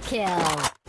Kill!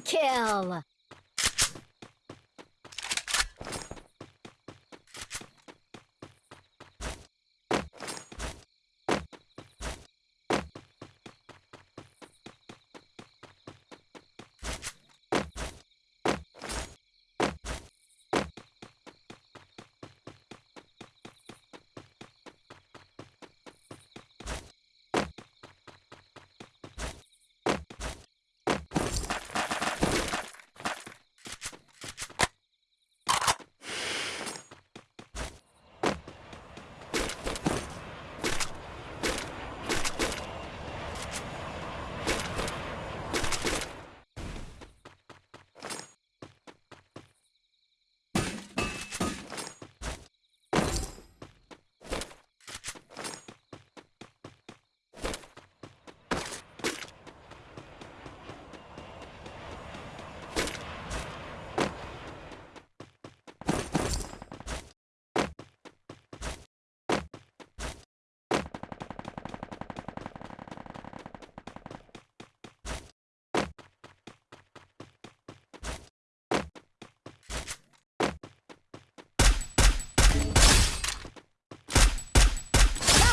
Kill!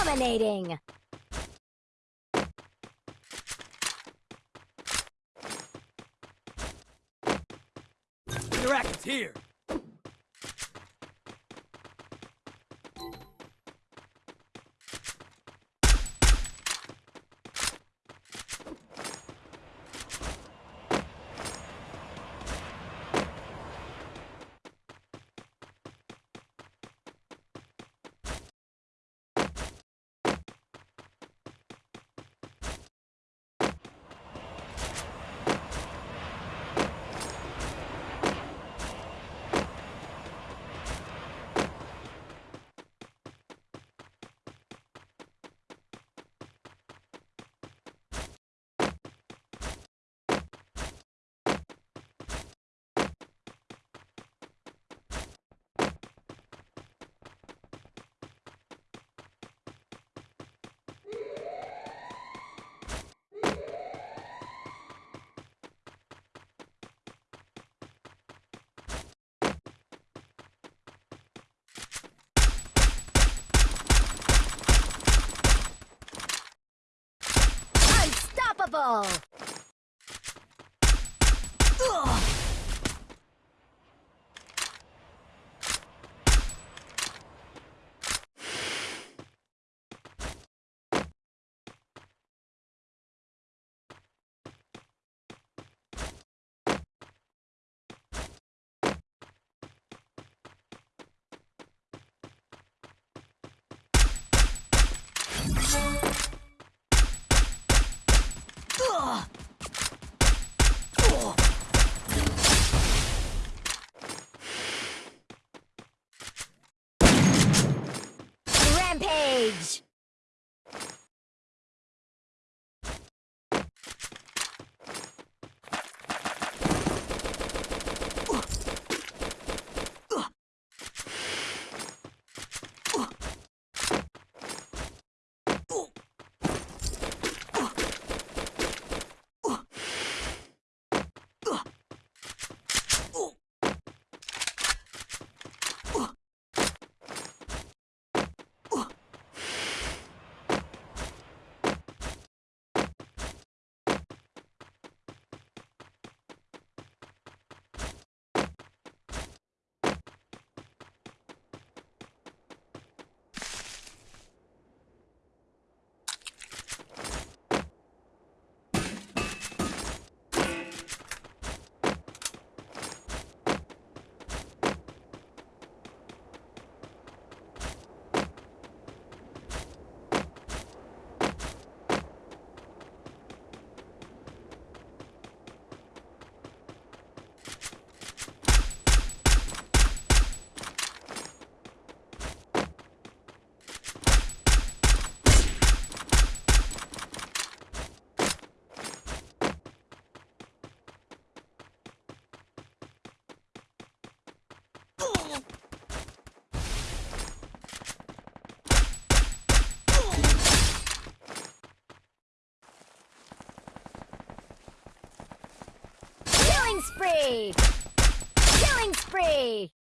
Dominating! Interact is here! Unstoppable! Spree! Killing spree!